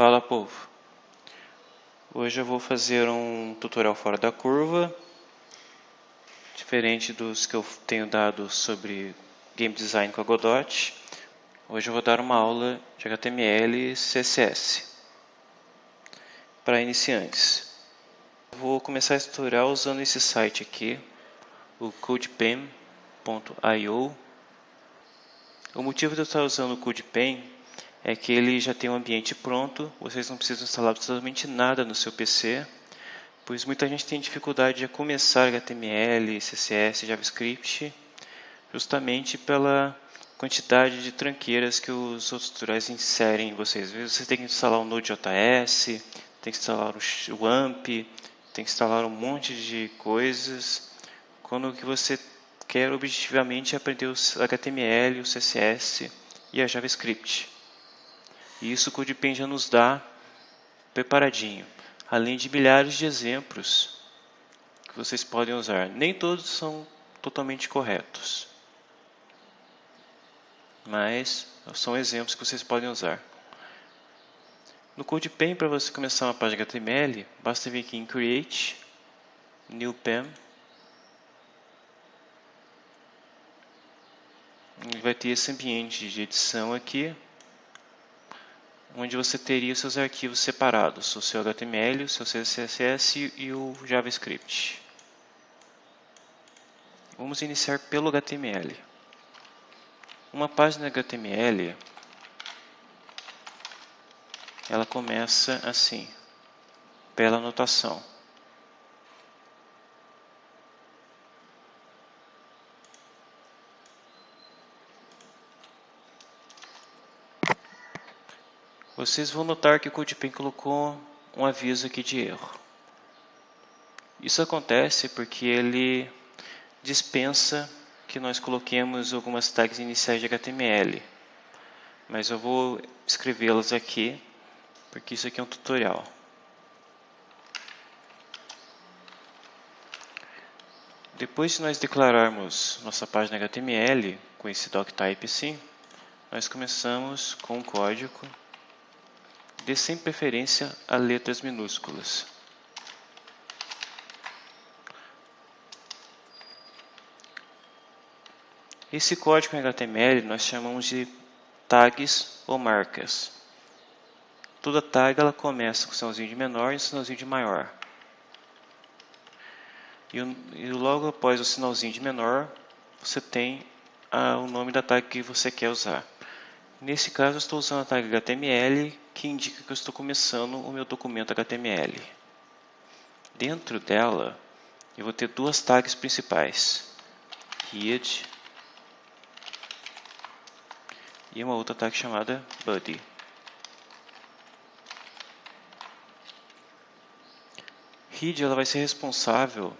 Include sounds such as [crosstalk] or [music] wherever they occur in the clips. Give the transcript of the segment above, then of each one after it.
Fala povo! Hoje eu vou fazer um tutorial fora da curva, diferente dos que eu tenho dado sobre Game Design com a Godot. Hoje eu vou dar uma aula de HTML e CSS para iniciantes. Vou começar esse tutorial usando esse site aqui, o CodePen.io. O motivo de eu estar usando o CodePen é que ele já tem um ambiente pronto, vocês não precisam instalar absolutamente nada no seu PC, pois muita gente tem dificuldade de começar HTML, CSS, JavaScript, justamente pela quantidade de tranqueiras que os outros tutoriais inserem em vocês. Às vezes você tem que instalar o Node.js, tem que instalar o AMP, tem que instalar um monte de coisas, quando o que você quer objetivamente é aprender o HTML, o CSS e a JavaScript. E isso o CodePen já nos dá preparadinho, além de milhares de exemplos que vocês podem usar. Nem todos são totalmente corretos, mas são exemplos que vocês podem usar. No CodePen, para você começar uma página HTML, basta vir aqui em Create, New Pen, vai ter esse ambiente de edição aqui, onde você teria seus arquivos separados, o seu HTML, o seu CSS e o JavaScript. Vamos iniciar pelo HTML. Uma página HTML, ela começa assim, pela anotação. Vocês vão notar que o CodePen colocou um aviso aqui de erro. Isso acontece porque ele dispensa que nós coloquemos algumas tags iniciais de HTML. Mas eu vou escrevê-las aqui, porque isso aqui é um tutorial. Depois de nós declararmos nossa página HTML com esse doctype assim, nós começamos com o código dê sem preferência a letras minúsculas. Esse código em HTML nós chamamos de tags ou marcas. Toda tag ela começa com sinalzinho de menor e sinalzinho de maior. E, e logo após o sinalzinho de menor, você tem a, o nome da tag que você quer usar. Nesse caso, estou usando a tag HTML, que indica que eu estou começando o meu documento HTML. Dentro dela, eu vou ter duas tags principais, head e uma outra tag chamada body. Head ela vai ser responsável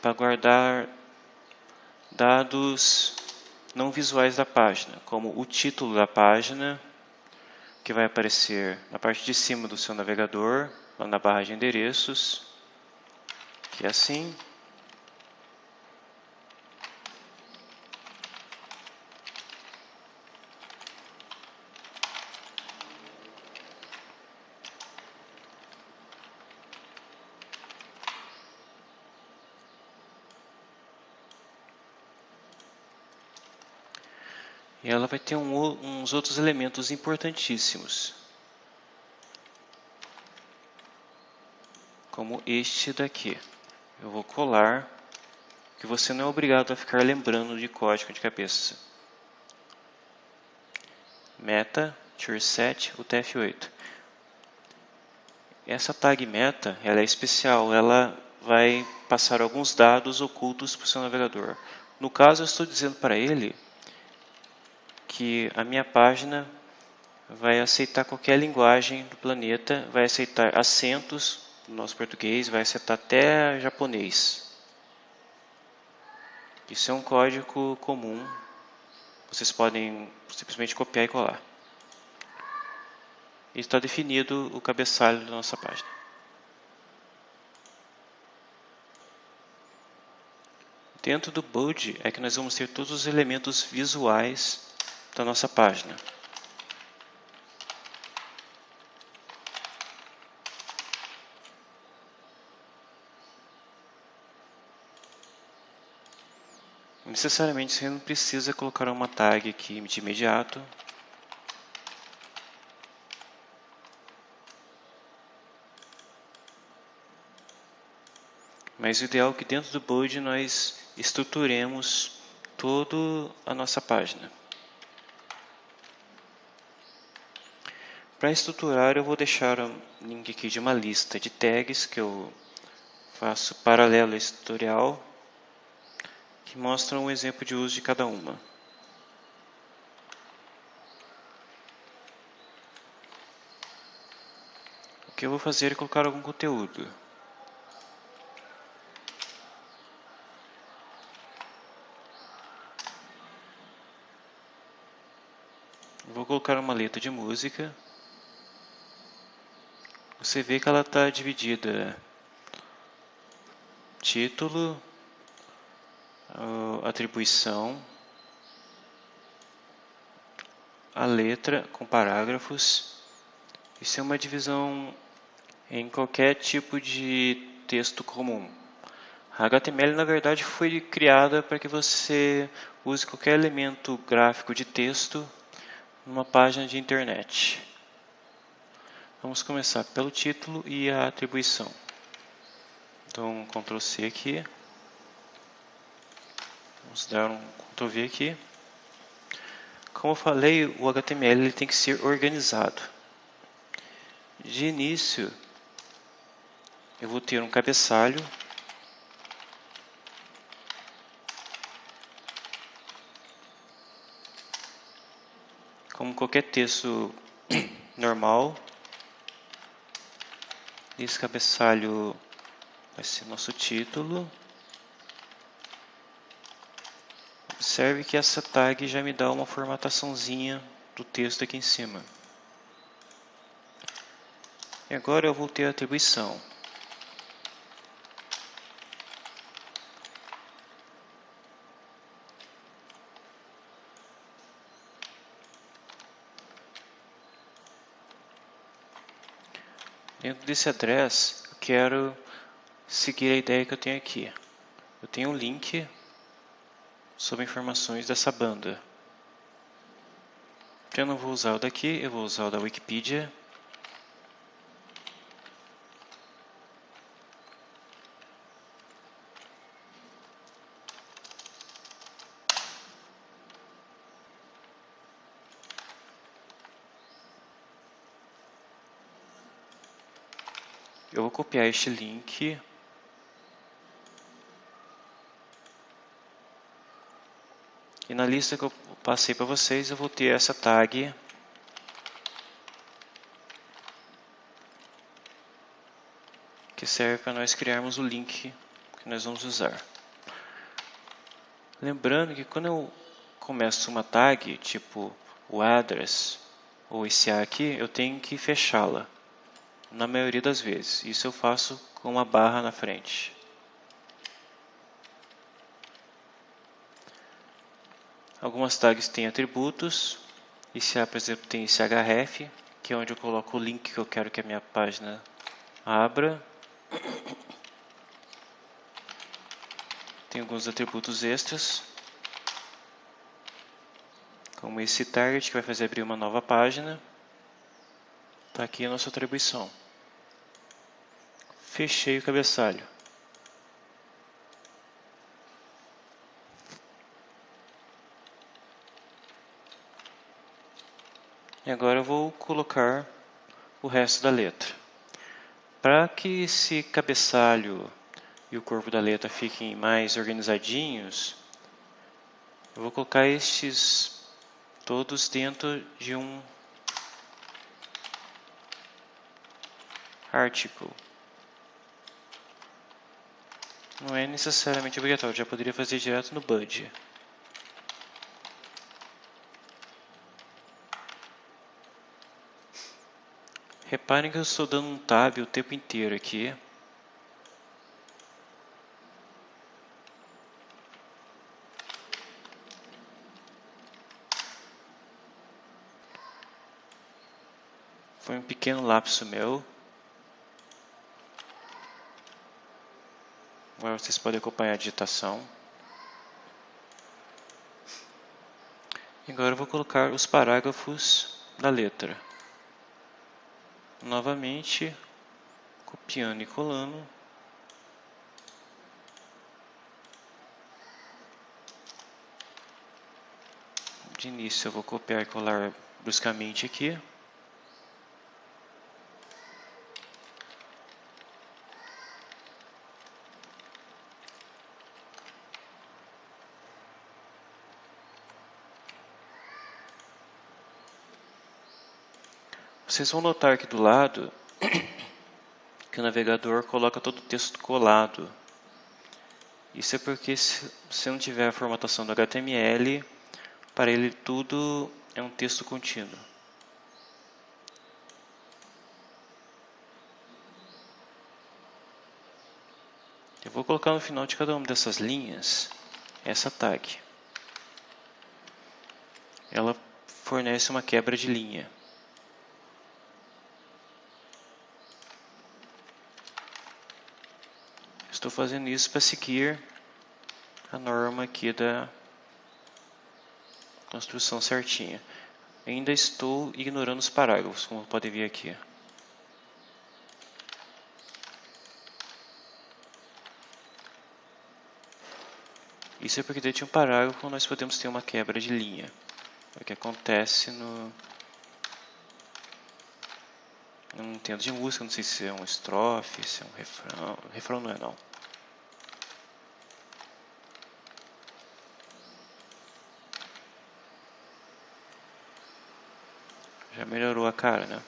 para guardar dados não visuais da página, como o título da página, que vai aparecer na parte de cima do seu navegador, lá na barra de endereços, que é assim. Vai ter um, uns outros elementos importantíssimos. Como este daqui. Eu vou colar, que você não é obrigado a ficar lembrando de código de cabeça. Meta, set, UTF-8. Essa tag meta ela é especial, ela vai passar alguns dados ocultos para o seu navegador. No caso, eu estou dizendo para ele que a minha página vai aceitar qualquer linguagem do planeta, vai aceitar acentos no nosso português, vai aceitar até japonês. Isso é um código comum, vocês podem simplesmente copiar e colar. Está definido o cabeçalho da nossa página. Dentro do Bode é que nós vamos ter todos os elementos visuais da nossa página. Necessariamente você não precisa colocar uma tag aqui de imediato. Mas o ideal é que dentro do board nós estruturemos toda a nossa página. Para estruturar eu vou deixar o link aqui de uma lista de tags que eu faço paralelo a esse tutorial que mostram um exemplo de uso de cada uma. O que eu vou fazer é colocar algum conteúdo. Vou colocar uma letra de música. Você vê que ela está dividida título, atribuição, a letra com parágrafos. Isso é uma divisão em qualquer tipo de texto comum. A HTML na verdade foi criada para que você use qualquer elemento gráfico de texto numa página de internet. Vamos começar pelo título e a atribuição. Então, Ctrl C aqui. Vamos dar um Ctrl V aqui. Como eu falei, o HTML ele tem que ser organizado. De início, eu vou ter um cabeçalho como qualquer texto normal. Esse cabeçalho vai ser nosso título. Observe que essa tag já me dá uma formataçãozinha do texto aqui em cima. E agora eu vou ter a atribuição. Dentro desse address, eu quero seguir a ideia que eu tenho aqui. Eu tenho um link sobre informações dessa banda. Eu não vou usar o daqui, eu vou usar o da Wikipedia. Copiar este link. E na lista que eu passei para vocês, eu vou ter essa tag. Que serve para nós criarmos o link que nós vamos usar. Lembrando que quando eu começo uma tag, tipo o address ou esse A aqui, eu tenho que fechá-la na maioria das vezes. Isso eu faço com uma barra na frente. Algumas tags têm atributos. Esse A, por exemplo, tem esse href, que é onde eu coloco o link que eu quero que a minha página abra. Tem alguns atributos extras, como esse target que vai fazer abrir uma nova página. Está aqui a nossa atribuição fechei o cabeçalho. E agora eu vou colocar o resto da letra. Para que esse cabeçalho e o corpo da letra fiquem mais organizadinhos, eu vou colocar estes todos dentro de um article. Não é necessariamente obrigatório, já poderia fazer direto no Bud. Reparem que eu estou dando um tab o tempo inteiro aqui. Foi um pequeno lapso meu. Agora vocês podem acompanhar a digitação. Agora eu vou colocar os parágrafos da letra. Novamente, copiando e colando. De início eu vou copiar e colar bruscamente aqui. Vocês vão notar aqui do lado que o navegador coloca todo o texto colado. Isso é porque se você não tiver a formatação do HTML, para ele tudo é um texto contínuo. Eu vou colocar no final de cada uma dessas linhas essa tag. Ela fornece uma quebra de linha. Estou fazendo isso para seguir a norma aqui da construção certinha. Ainda estou ignorando os parágrafos, como pode ver aqui. Isso é porque dentro de um parágrafo nós podemos ter uma quebra de linha. É o que acontece no... Não entendo de música, não sei se é um estrofe, se é um refrão. Refrão não é não. Melhorou a cara, né?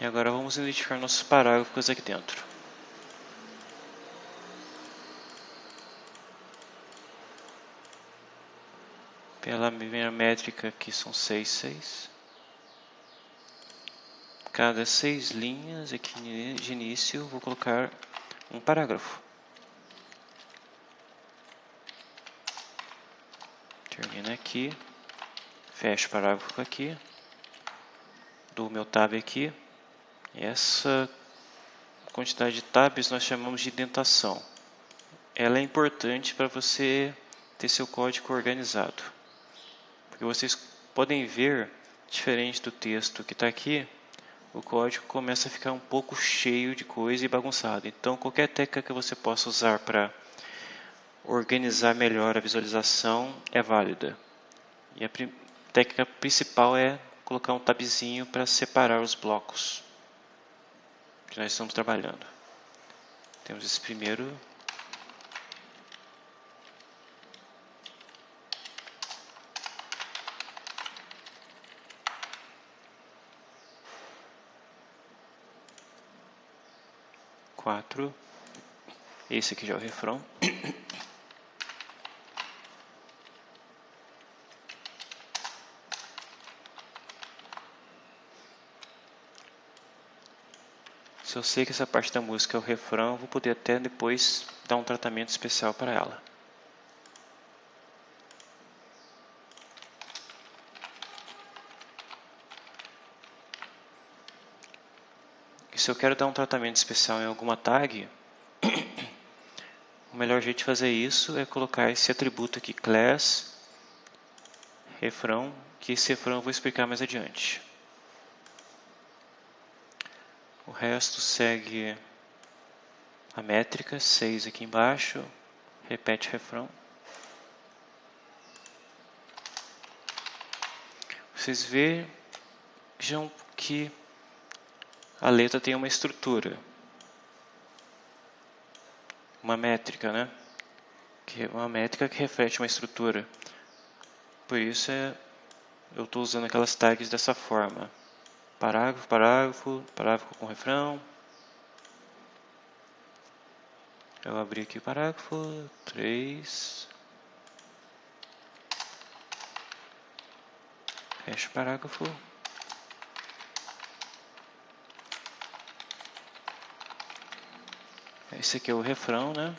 E agora vamos identificar nossos parágrafos aqui dentro. Pela minha métrica aqui são 6, 6. Cada seis linhas aqui de início vou colocar um parágrafo. Aqui. Fecho parágrafo aqui. Dou meu tab aqui. Essa quantidade de tabs nós chamamos de indentação. Ela é importante para você ter seu código organizado. Porque vocês podem ver, diferente do texto que está aqui, o código começa a ficar um pouco cheio de coisa e bagunçado. Então, qualquer técnica que você possa usar para organizar melhor a visualização é válida. E a técnica principal é colocar um tabzinho para separar os blocos que nós estamos trabalhando. Temos esse primeiro quatro. Esse aqui já é o refrão. [coughs] Se eu sei que essa parte da música é o refrão, eu vou poder até depois dar um tratamento especial para ela. E se eu quero dar um tratamento especial em alguma tag, [coughs] o melhor jeito de fazer isso é colocar esse atributo aqui, class, refrão, que esse refrão eu vou explicar mais adiante. O resto segue a métrica, 6 aqui embaixo, repete refrão. Vocês vejam que a letra tem uma estrutura, uma métrica, né? Que é uma métrica que reflete uma estrutura. Por isso é, eu estou usando aquelas tags dessa forma parágrafo, parágrafo, parágrafo com refrão. Eu abri aqui o parágrafo 3. Fecho o parágrafo. Esse aqui é o refrão, né?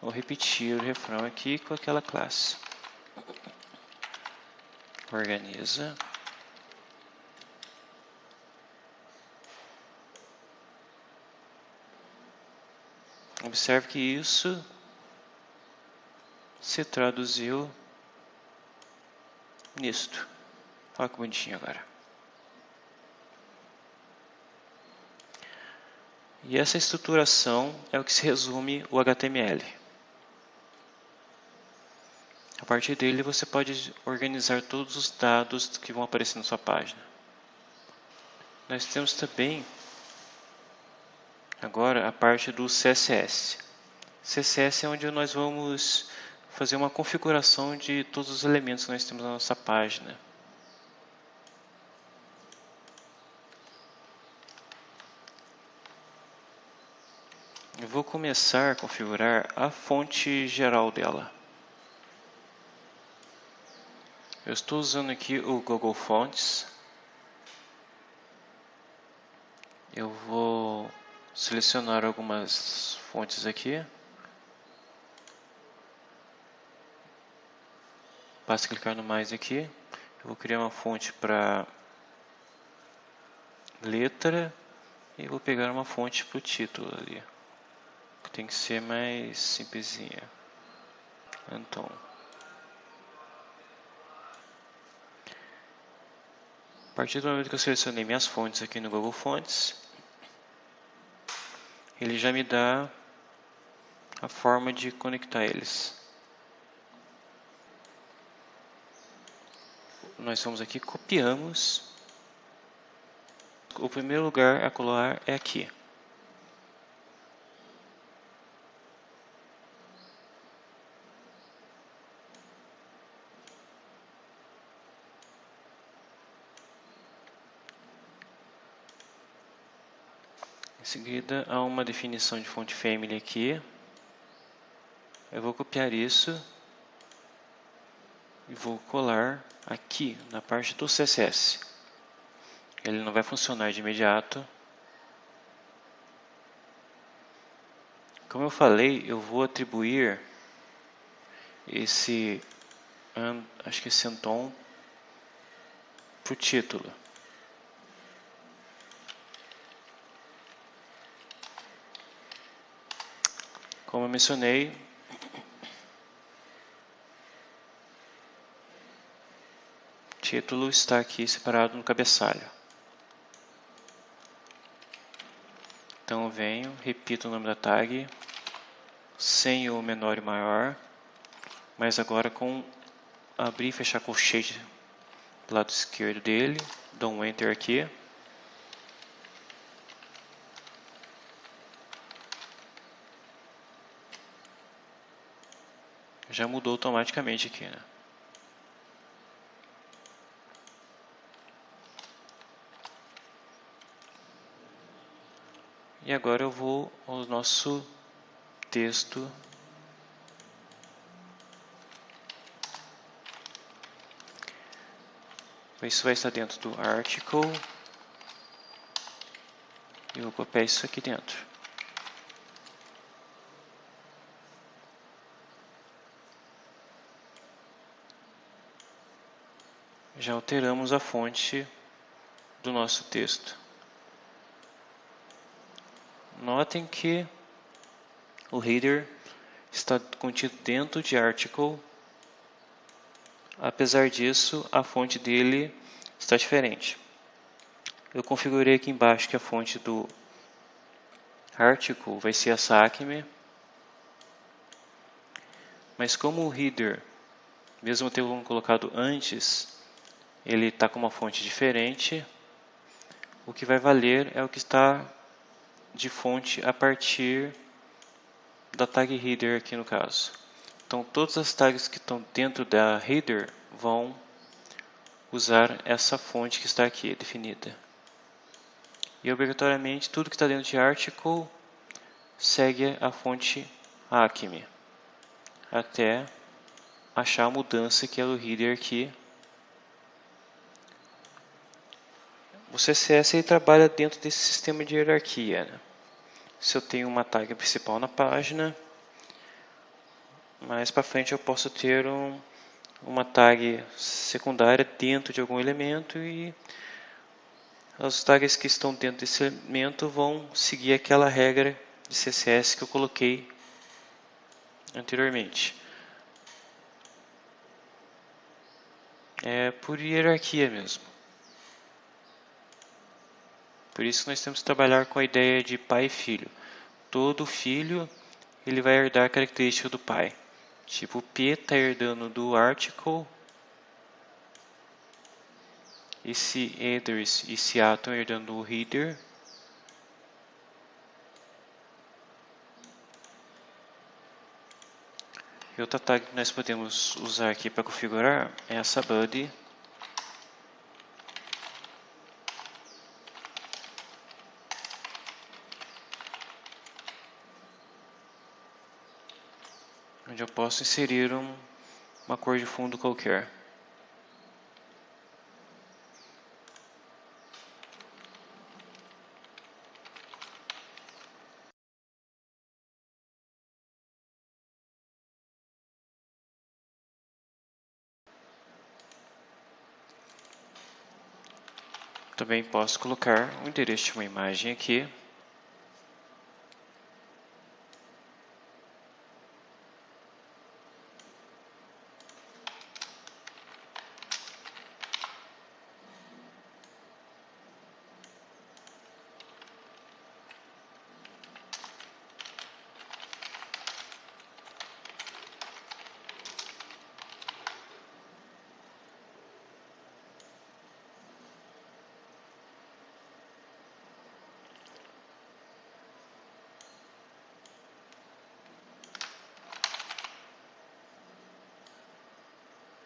Vou repetir o refrão aqui com aquela classe. Organiza. Observe que isso se traduziu nisto. Olha que bonitinho agora. E essa estruturação é o que se resume o HTML. A partir dele você pode organizar todos os dados que vão aparecer na sua página. Nós temos também agora a parte do CSS. CSS é onde nós vamos fazer uma configuração de todos os elementos que nós temos na nossa página. Eu vou começar a configurar a fonte geral dela. Eu estou usando aqui o Google Fonts. Eu vou selecionar algumas fontes aqui. Basta clicar no mais aqui. Eu vou criar uma fonte para letra e vou pegar uma fonte para o título ali. Que tem que ser mais simplesinha. Então. A partir do momento que eu selecionei minhas fontes aqui no Google Fontes, ele já me dá a forma de conectar eles. Nós vamos aqui, copiamos. O primeiro lugar a colar é aqui. Em seguida, há uma definição de fonte family aqui. Eu vou copiar isso e vou colar aqui na parte do CSS. Ele não vai funcionar de imediato. Como eu falei, eu vou atribuir esse, acho que esse Anton para o título. Mencionei, o título está aqui separado no cabeçalho. Então eu venho, repito o nome da tag, sem o menor e maior, mas agora com abrir e fechar colchete do lado esquerdo dele, dou um Enter aqui. Já mudou automaticamente aqui, né? E agora eu vou ao nosso texto Isso vai estar dentro do article. E vou copiar isso aqui dentro. Já alteramos a fonte do nosso texto. Notem que o header está contido dentro de article. Apesar disso, a fonte dele está diferente. Eu configurei aqui embaixo que a fonte do article vai ser a SACME. Mas como o header, mesmo tendo colocado antes, ele está com uma fonte diferente. O que vai valer é o que está de fonte a partir da tag header aqui no caso. Então todas as tags que estão dentro da header vão usar essa fonte que está aqui definida. E obrigatoriamente tudo que está dentro de article segue a fonte Acme até achar a mudança que é do header aqui O CSS ele trabalha dentro desse sistema de hierarquia. Né? Se eu tenho uma tag principal na página, mais para frente eu posso ter um, uma tag secundária dentro de algum elemento e as tags que estão dentro desse elemento vão seguir aquela regra de CSS que eu coloquei anteriormente. é por hierarquia mesmo. Por isso nós temos que trabalhar com a ideia de pai e filho. Todo filho ele vai herdar a característica do pai. Tipo, P está herdando do article, esse headers e esse A estão herdando do header, E outra tag que nós podemos usar aqui para configurar é essa body posso inserir um, uma cor de fundo qualquer. Também posso colocar o endereço de uma imagem aqui.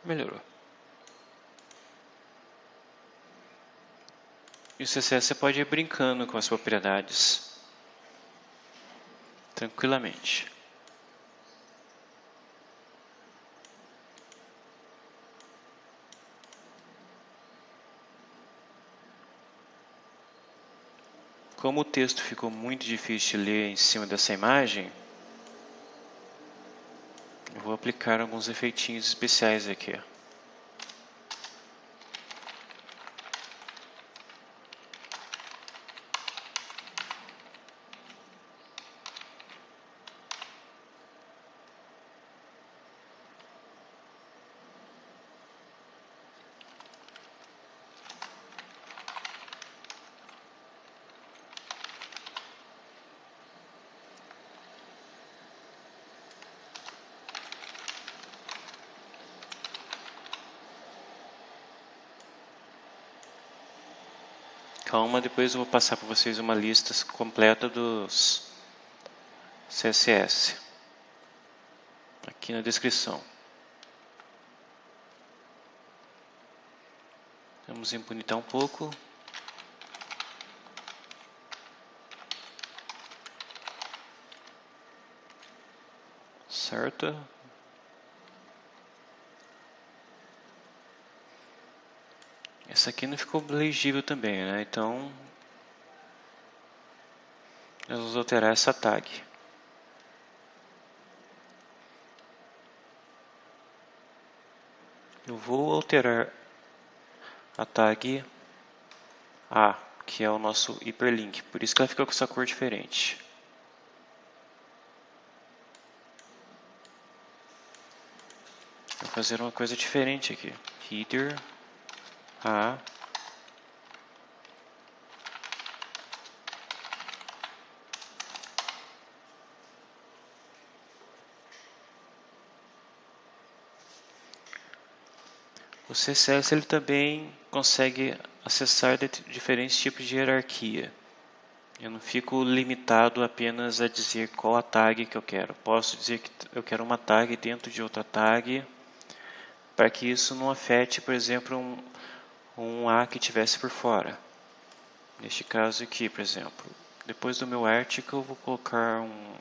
Melhorou. E o CSS você pode ir brincando com as propriedades tranquilamente. Como o texto ficou muito difícil de ler em cima dessa imagem, aplicar alguns efeitinhos especiais aqui. Calma, depois eu vou passar para vocês uma lista completa dos CSS aqui na descrição. Vamos impunitar um pouco. Certo? Essa aqui não ficou legível também, né? Então, nós vamos alterar essa tag. Eu vou alterar a tag A, que é o nosso hiperlink, por isso que ela fica com essa cor diferente. Vou fazer uma coisa diferente aqui. Header a O CSS ele também consegue acessar diferentes tipos de hierarquia. Eu não fico limitado apenas a dizer qual a tag que eu quero. Posso dizer que eu quero uma tag dentro de outra tag, para que isso não afete, por exemplo, um, um A que tivesse por fora. Neste caso aqui, por exemplo. Depois do meu article, eu vou colocar um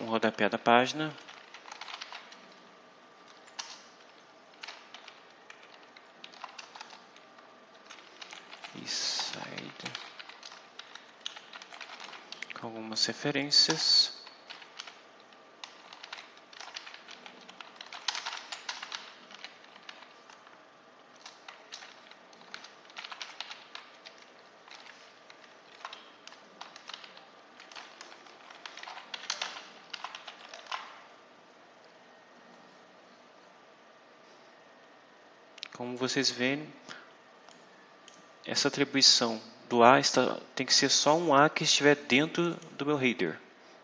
um rodapé da página. E com algumas referências. Como vocês veem, essa atribuição do A está, tem que ser só um A que estiver dentro do meu header.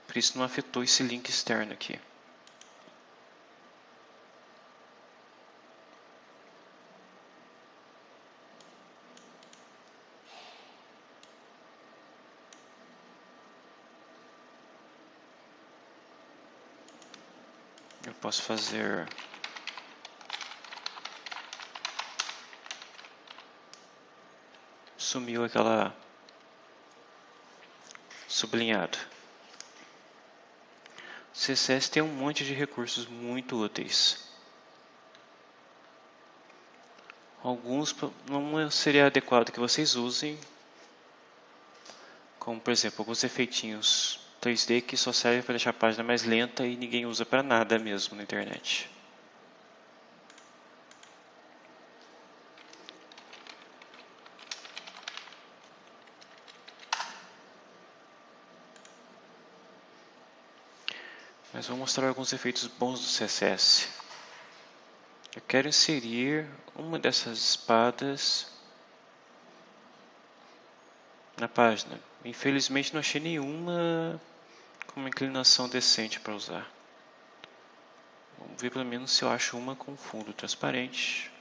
Por isso não afetou esse link externo aqui. Eu posso fazer sumiu aquela sublinhado. O CSS tem um monte de recursos muito úteis. Alguns não seria adequado que vocês usem, como por exemplo alguns efeitinhos 3D que só servem para deixar a página mais lenta e ninguém usa para nada mesmo na internet. Mas vou mostrar alguns efeitos bons do CSS. Eu quero inserir uma dessas espadas na página. Infelizmente não achei nenhuma com uma inclinação decente para usar. Vamos ver pelo menos se eu acho uma com fundo transparente.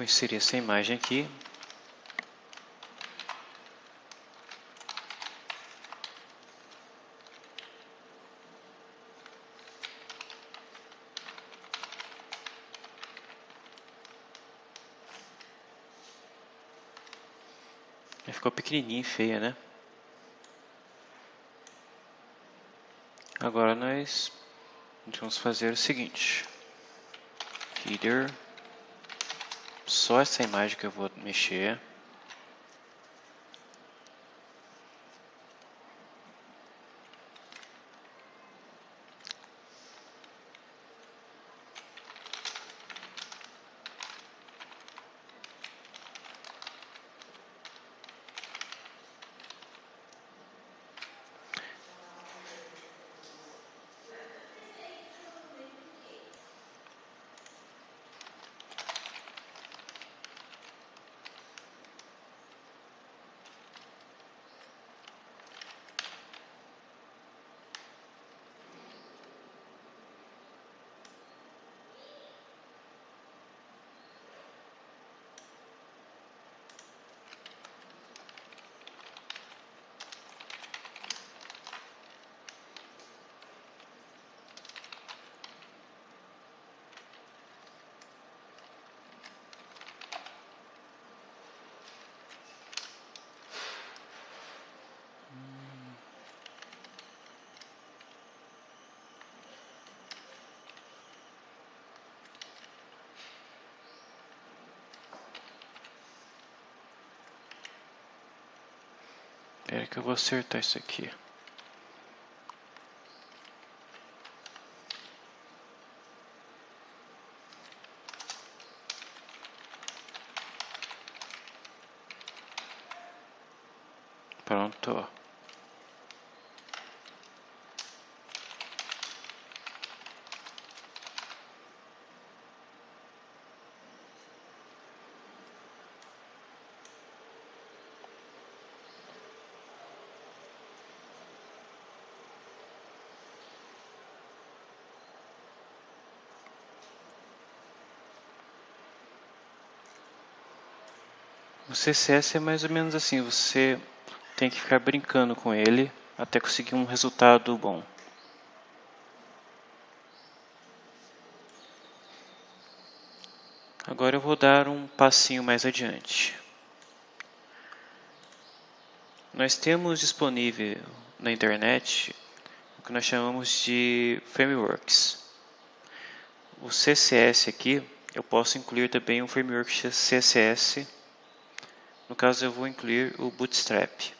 Vou inserir essa imagem aqui. Ficou pequenininha e feia, né? Agora nós vamos fazer o seguinte. Header só essa imagem que eu vou mexer. Espera que eu vou acertar isso aqui. Pronto. CSS é mais ou menos assim, você tem que ficar brincando com ele até conseguir um resultado bom. Agora eu vou dar um passinho mais adiante. Nós temos disponível na internet o que nós chamamos de frameworks. O CSS aqui, eu posso incluir também um framework CSS no caso, eu vou incluir o Bootstrap.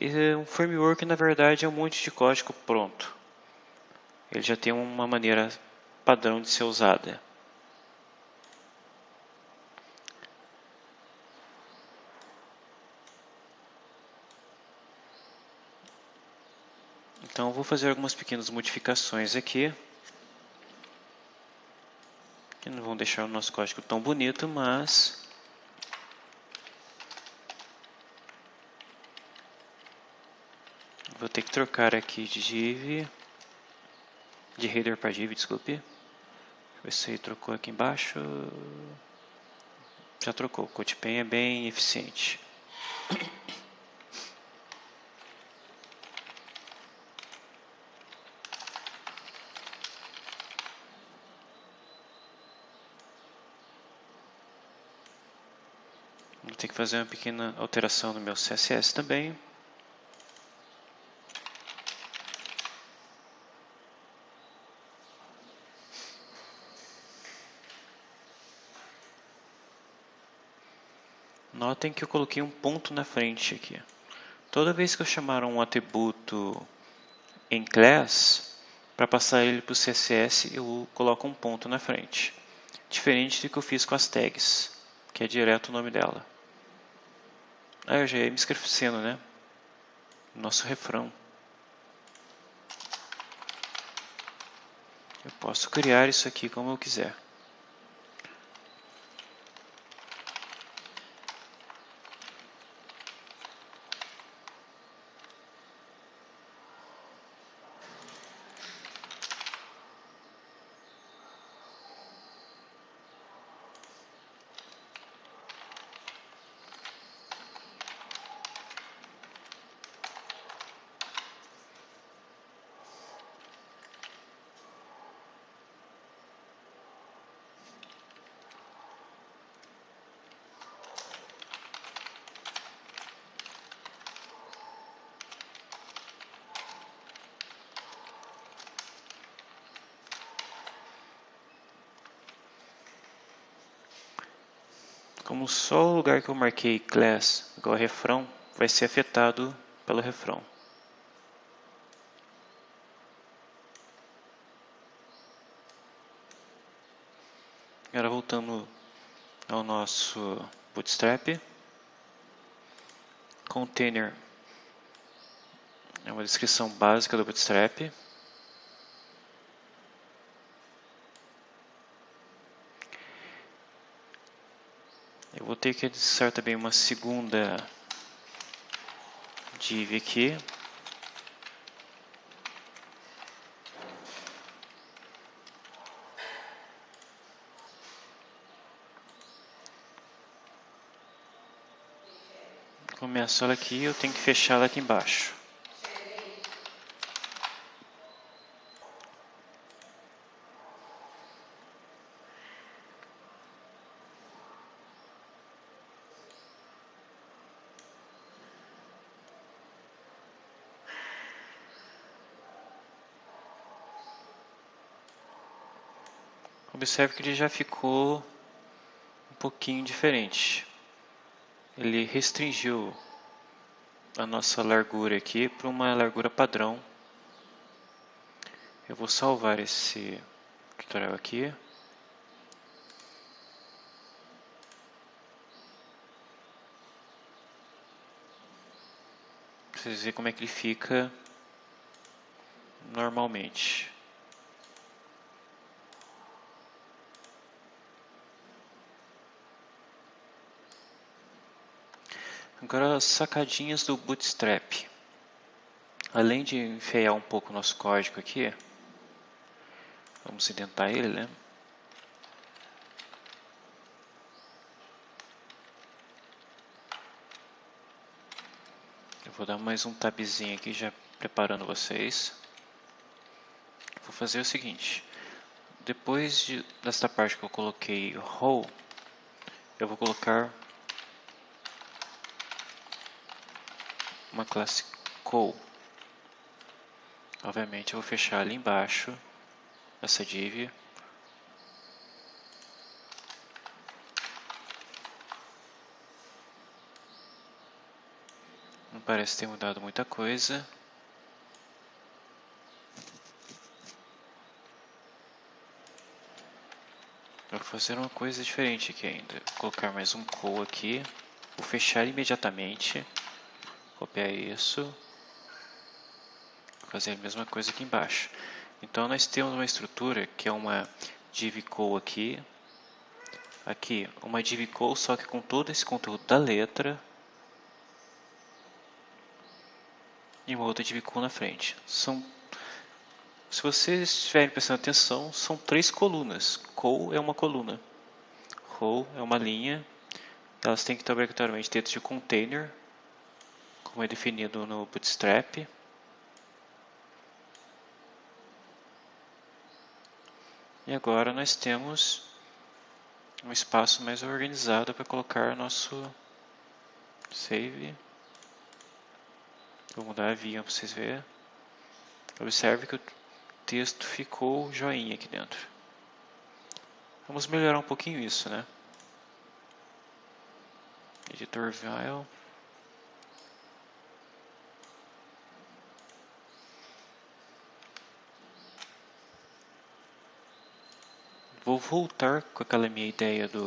E um framework, na verdade, é um monte de código pronto. Ele já tem uma maneira padrão de ser usada. Então, vou fazer algumas pequenas modificações aqui. Que não vão deixar o nosso código tão bonito, mas... Vou ter que trocar aqui de div, de header para div, desculpe. Aí trocou aqui embaixo. Já trocou, o CodePen é bem eficiente. Ter que fazer uma pequena alteração no meu CSS também. Notem que eu coloquei um ponto na frente aqui. Toda vez que eu chamar um atributo em class, para passar ele para o CSS, eu coloco um ponto na frente. Diferente do que eu fiz com as tags, que é direto o nome dela. Ah, eu já ia me esquecendo, né? Nosso refrão. Eu posso criar isso aqui como eu quiser. como só o lugar que eu marquei class igual refrão vai ser afetado pelo refrão. Agora voltando ao nosso Bootstrap. Container é uma descrição básica do Bootstrap. Vou ter que adicionar também uma segunda div aqui. Começo ela aqui, eu tenho que fechar ela aqui embaixo. Observe que ele já ficou um pouquinho diferente. Ele restringiu a nossa largura aqui para uma largura padrão. Eu vou salvar esse tutorial aqui. Para vocês verem como é que ele fica normalmente. Agora as sacadinhas do Bootstrap. Além de enfeiar um pouco o nosso código aqui, vamos indentar ele, né? Eu vou dar mais um tabzinho aqui já preparando vocês. Vou fazer o seguinte, depois de, desta parte que eu coloquei row, eu vou colocar uma classe call. Obviamente eu vou fechar ali embaixo essa div. Um parece ter mudado muita coisa. Vou fazer uma coisa diferente aqui ainda. Vou colocar mais um call aqui. Vou fechar imediatamente. Copiar isso. Fazer a mesma coisa aqui embaixo. Então nós temos uma estrutura que é uma div call aqui. Aqui, uma div call só que com todo esse conteúdo da letra. E uma outra div call na frente. São se vocês estiverem prestando atenção, são três colunas. Col é uma coluna. Row é uma linha. Elas têm que estar obrigatoriamente dentro de container, como é definido no Bootstrap. E agora nós temos um espaço mais organizado para colocar nosso save. Vou mudar a via para vocês verem. Observe que o texto ficou joinha aqui dentro. Vamos melhorar um pouquinho isso, né? Editor file. Vou voltar com aquela minha ideia do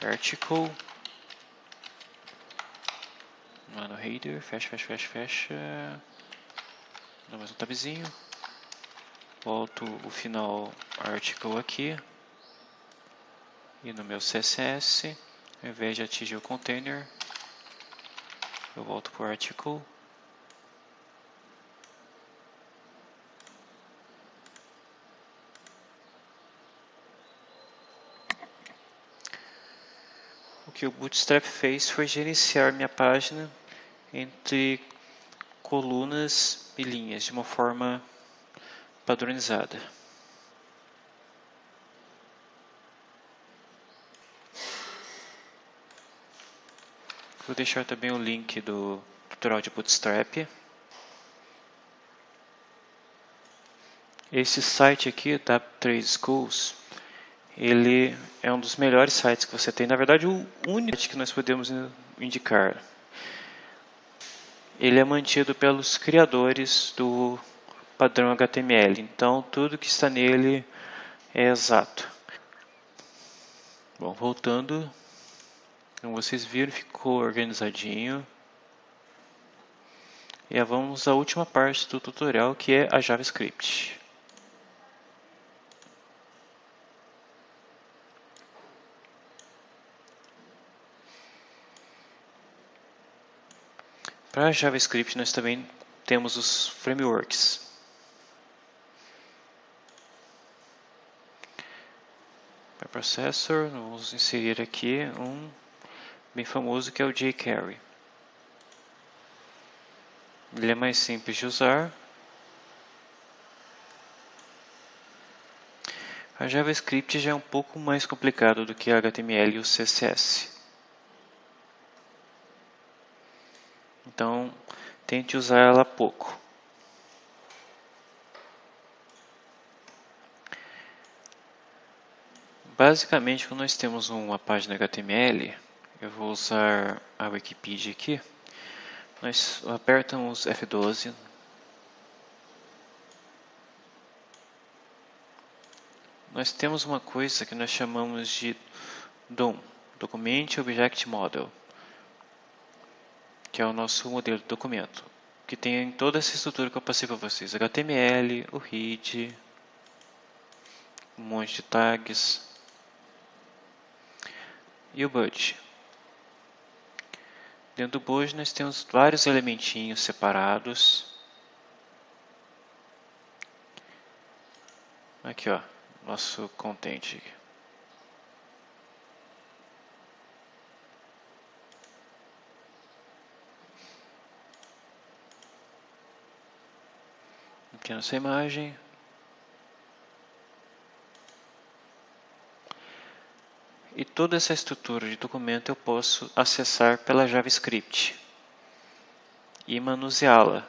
article. Lá no header, fecha, fecha, fecha, fecha. Dá mais um tabzinho volto o final article aqui e no meu CSS ao invés de atingir o container eu volto para o article que o Bootstrap fez foi gerenciar minha página entre colunas e linhas de uma forma padronizada. Vou deixar também o link do tutorial de Bootstrap. Esse site aqui, da Trade Schools, ele é um dos melhores sites que você tem. Na verdade, o único que nós podemos indicar. Ele é mantido pelos criadores do padrão HTML. Então, tudo que está nele é exato. Bom, voltando, como vocês viram, ficou organizadinho. E vamos à última parte do tutorial, que é a JavaScript. Para JavaScript, nós também temos os frameworks. Processor, vamos inserir aqui um bem famoso que é o jQuery. Ele é mais simples de usar. A JavaScript já é um pouco mais complicado do que HTML e o CSS. Então, tente usar ela pouco. Basicamente, quando nós temos uma página HTML, eu vou usar a Wikipedia aqui, nós apertamos F12, nós temos uma coisa que nós chamamos de DOM, Document Object Model, que é o nosso modelo de documento, que tem toda essa estrutura que eu passei para vocês, HTML, o head, um monte de tags, e o budget. Dentro do budget nós temos vários elementinhos separados. Aqui ó, nosso content. Aqui nossa imagem, E toda essa estrutura de documento eu posso acessar pela JavaScript e manuseá-la.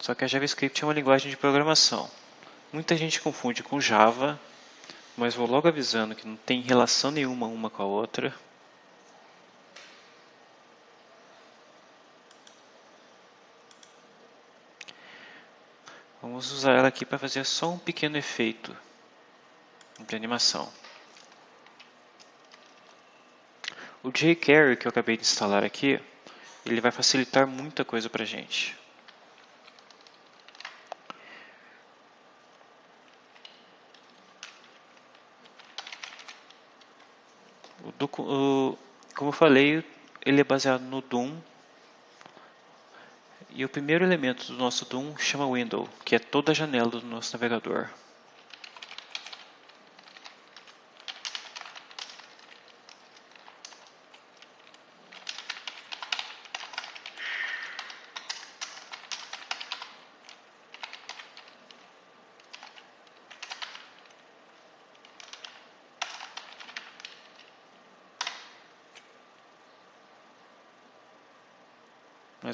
Só que a JavaScript é uma linguagem de programação. Muita gente confunde com Java, mas vou logo avisando que não tem relação nenhuma uma com a outra. Vamos usar ela aqui para fazer só um pequeno efeito de animação. O jQuery que eu acabei de instalar aqui, ele vai facilitar muita coisa para a gente. O, como eu falei, ele é baseado no Doom. E o primeiro elemento do nosso Doom chama Window, que é toda a janela do nosso navegador.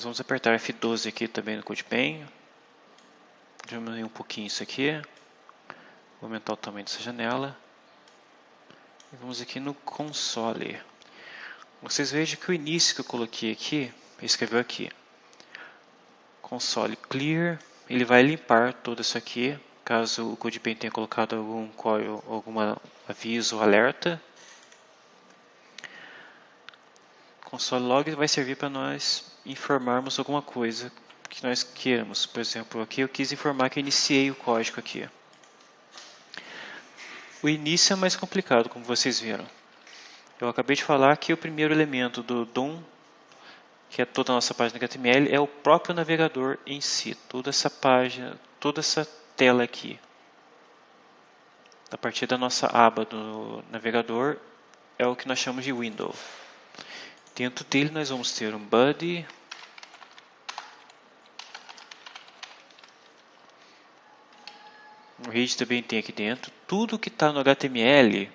Nós vamos apertar F12 aqui também no CodePen. Diminuir um pouquinho isso aqui. Vou aumentar o tamanho dessa janela. E vamos aqui no console. Vocês vejam que o início que eu coloquei aqui, escreveu aqui. Console clear, ele vai limpar tudo isso aqui, caso o CodePen tenha colocado algum algum aviso alerta. Console log vai servir para nós informarmos alguma coisa que nós queiramos. Por exemplo, aqui eu quis informar que eu iniciei o código aqui. O início é mais complicado, como vocês viram. Eu acabei de falar que o primeiro elemento do DOM, que é toda a nossa página HTML, é o próprio navegador em si. Toda essa página, toda essa tela aqui. A partir da nossa aba do navegador, é o que nós chamamos de window. Dentro dele nós vamos ter um body, o read também tem aqui dentro. Tudo que está no HTML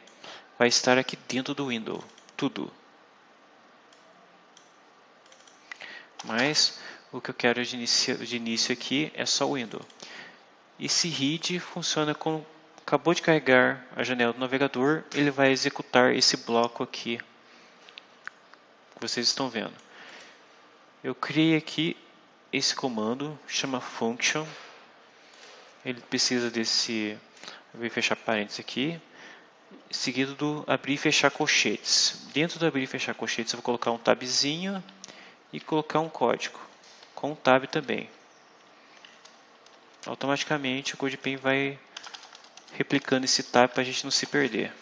vai estar aqui dentro do window, tudo. Mas o que eu quero de início, de início aqui é só o window. Esse read funciona como acabou de carregar a janela do navegador, ele vai executar esse bloco aqui que vocês estão vendo. Eu criei aqui esse comando, chama function. Ele precisa desse e fechar parênteses aqui, seguido do abrir e fechar colchetes. Dentro do abrir e fechar colchetes eu vou colocar um tabzinho e colocar um código com um tab também. Automaticamente o CodePen vai replicando esse tab para a gente não se perder.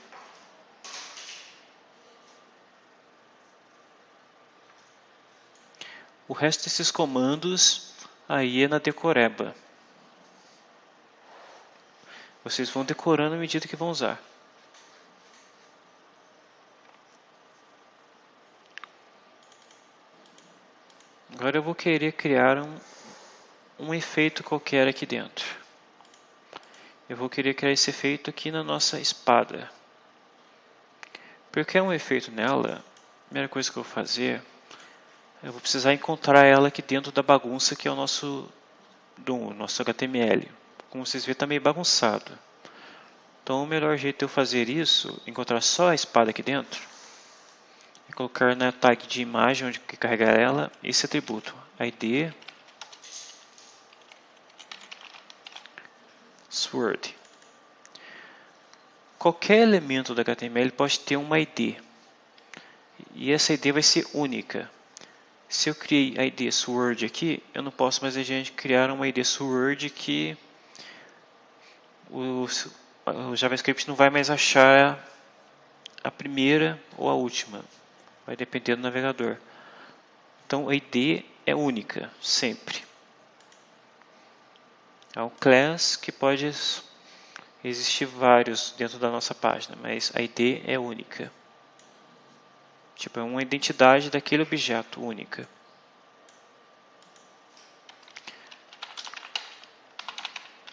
O resto desses comandos aí é na decoreba. Vocês vão decorando à medida que vão usar. Agora eu vou querer criar um, um efeito qualquer aqui dentro. Eu vou querer criar esse efeito aqui na nossa espada. Porque é um efeito nela, a primeira coisa que eu vou fazer eu vou precisar encontrar ela aqui dentro da bagunça que é o nosso, do nosso HTML. Como vocês veem, está meio bagunçado. Então, o melhor jeito de eu fazer isso, encontrar só a espada aqui dentro, é colocar na tag de imagem, onde carregar ela, esse atributo, id sword. Qualquer elemento do HTML pode ter uma ID. E essa ID vai ser única. Se eu criei a ID Sword aqui, eu não posso mais criar uma ID Sword que o, o JavaScript não vai mais achar a primeira ou a última. Vai depender do navegador. Então a ID é única, sempre. É um class que pode existir vários dentro da nossa página, mas a ID é única. Tipo, é uma identidade daquele objeto única.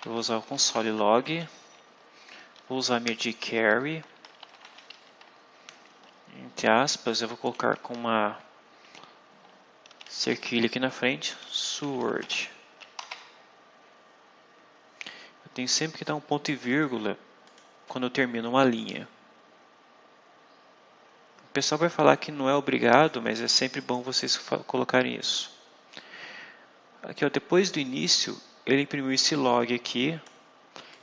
Vou usar o console log. Vou usar minha jQuery. Entre aspas, eu vou colocar com uma cerquilha aqui na frente, sword. Eu tenho sempre que dar um ponto e vírgula quando eu termino uma linha. O pessoal vai falar que não é obrigado, mas é sempre bom vocês colocarem isso. Aqui, ó, depois do início, ele imprimiu esse log aqui,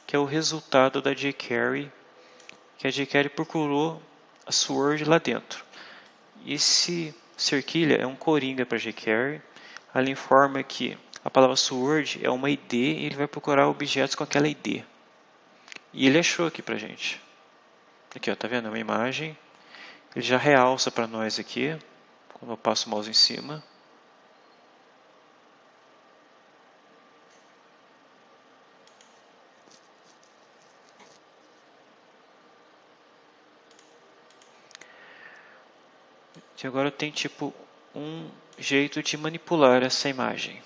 que é o resultado da jQuery, que a jQuery procurou a Sword lá dentro. Esse cerquilha é um coringa para jQuery, ela informa que a palavra Sword é uma ID e ele vai procurar objetos com aquela ID. E ele achou aqui para gente. Aqui, ó, tá vendo? Uma imagem. Ele já realça para nós aqui, quando eu passo o mouse em cima. E agora tem tipo um jeito de manipular essa imagem.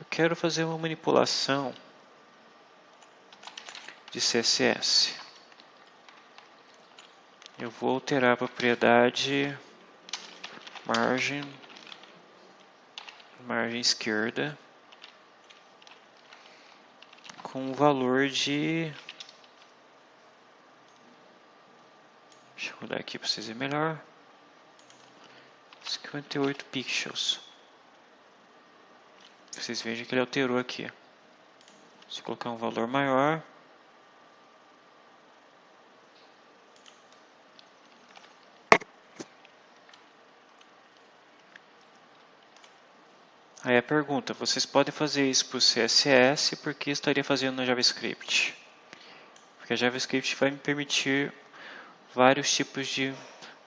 Eu quero fazer uma manipulação de CSS. Eu vou alterar a propriedade margem, margem esquerda com o valor de Deixa eu mudar aqui para vocês verem melhor. 58 pixels. Vocês vejam que ele alterou aqui. Se colocar um valor maior, Aí a pergunta, vocês podem fazer isso por CSS, por que estaria fazendo no JavaScript? Porque a JavaScript vai me permitir vários tipos de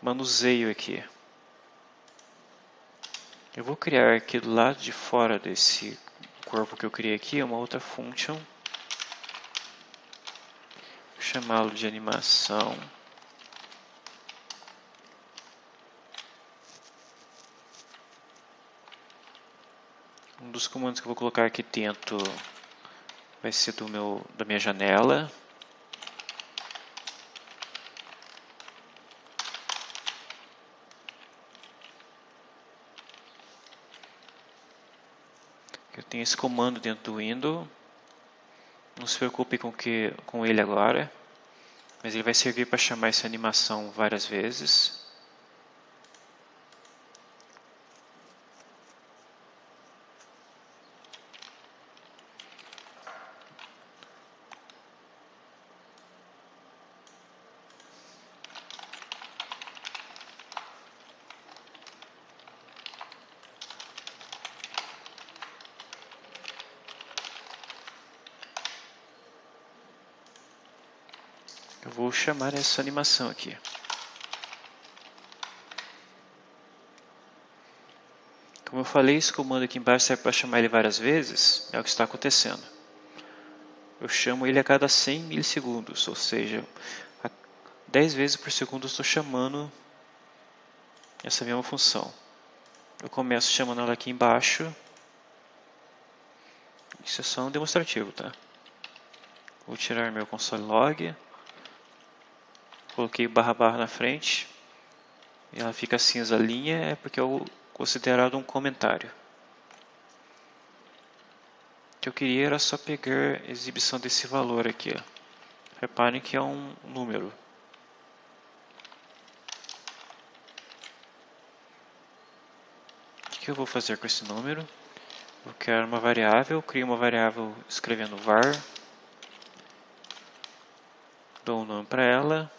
manuseio aqui. Eu vou criar aqui do lado de fora desse corpo que eu criei aqui uma outra function. Chamá-lo de animação. Dos comandos que eu vou colocar aqui dentro vai ser do meu, da minha janela. Eu tenho esse comando dentro do Windows. Não se preocupe com, que, com ele agora, mas ele vai servir para chamar essa animação várias vezes. Eu vou chamar essa animação aqui. Como eu falei, esse comando aqui embaixo serve para chamar ele várias vezes, é o que está acontecendo. Eu chamo ele a cada 100 milissegundos, ou seja, 10 vezes por segundo estou chamando essa mesma função. Eu começo chamando ela aqui embaixo. Isso é só um demonstrativo, tá? Vou tirar meu console log. Coloquei barra barra na frente. E ela fica cinza linha, é porque é considerado um comentário. O que eu queria era só pegar a exibição desse valor aqui. Ó. Reparem que é um número. O que eu vou fazer com esse número? Eu quero uma variável, crio uma variável escrevendo var, dou um nome para ela,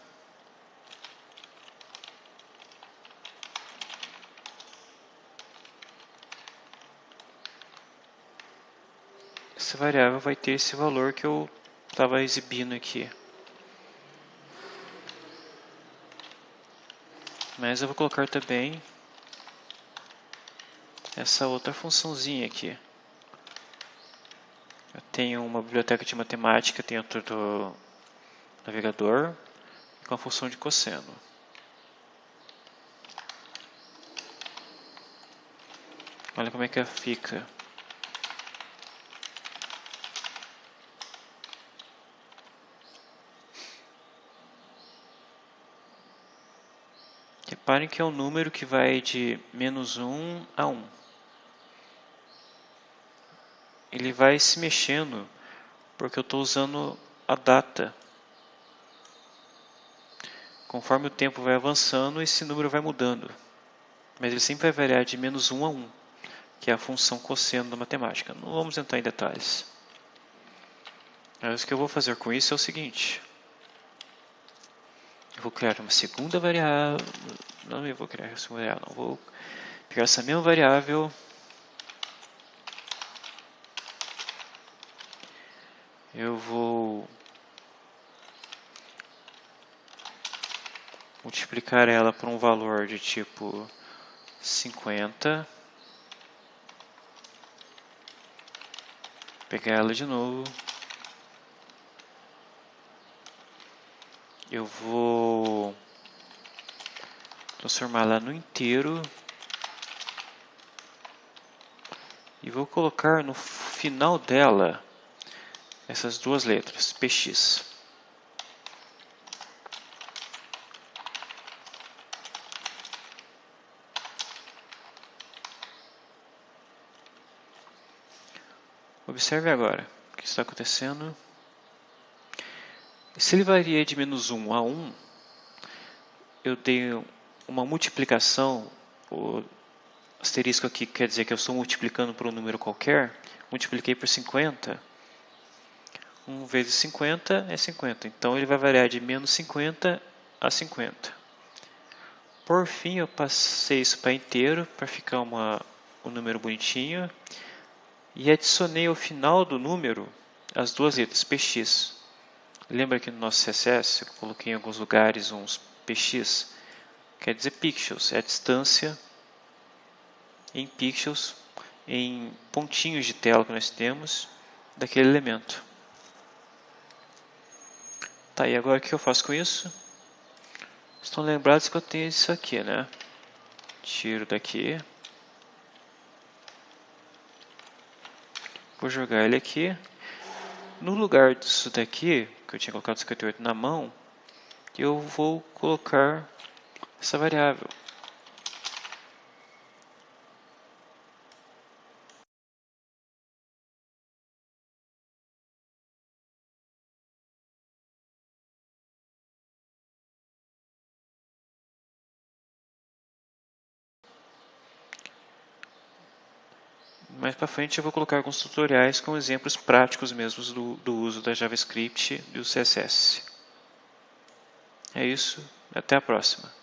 variável vai ter esse valor que eu estava exibindo aqui. Mas eu vou colocar também essa outra funçãozinha aqui. Eu tenho uma biblioteca de matemática dentro do navegador com a função de cosseno. Olha como é que fica. Reparem que é um número que vai de menos 1 a 1. Ele vai se mexendo porque eu estou usando a data. Conforme o tempo vai avançando, esse número vai mudando. mas ele sempre vai variar de menos 1 a 1, que é a função cosseno da matemática. Não vamos entrar em detalhes. Mas o que eu vou fazer com isso é o seguinte. Eu vou criar uma segunda variável. Não, eu vou criar segunda variável. Não, vou pegar essa mesma variável. Eu vou multiplicar ela por um valor de tipo 50. Pegar ela de novo. Eu vou transformá-la no inteiro e vou colocar no final dela essas duas letras, px. Observe agora o que está acontecendo. Se ele varia de menos 1 a 1, eu tenho uma multiplicação, o asterisco aqui quer dizer que eu estou multiplicando por um número qualquer, multipliquei por 50, 1 vezes 50 é 50, então ele vai variar de menos 50 a 50. Por fim, eu passei isso para inteiro, para ficar uma, um número bonitinho, e adicionei ao final do número as duas letras, px. Lembra que no nosso CSS eu coloquei em alguns lugares uns px? Quer dizer pixels, é a distância em pixels, em pontinhos de tela que nós temos daquele elemento. Tá, e agora o que eu faço com isso? Estão lembrados que eu tenho isso aqui, né? Tiro daqui. Vou jogar ele aqui. No lugar disso daqui, que eu tinha colocado 58 na mão, eu vou colocar essa variável. Mais para frente eu vou colocar alguns tutoriais com exemplos práticos mesmos do, do uso da JavaScript e do CSS. É isso, até a próxima.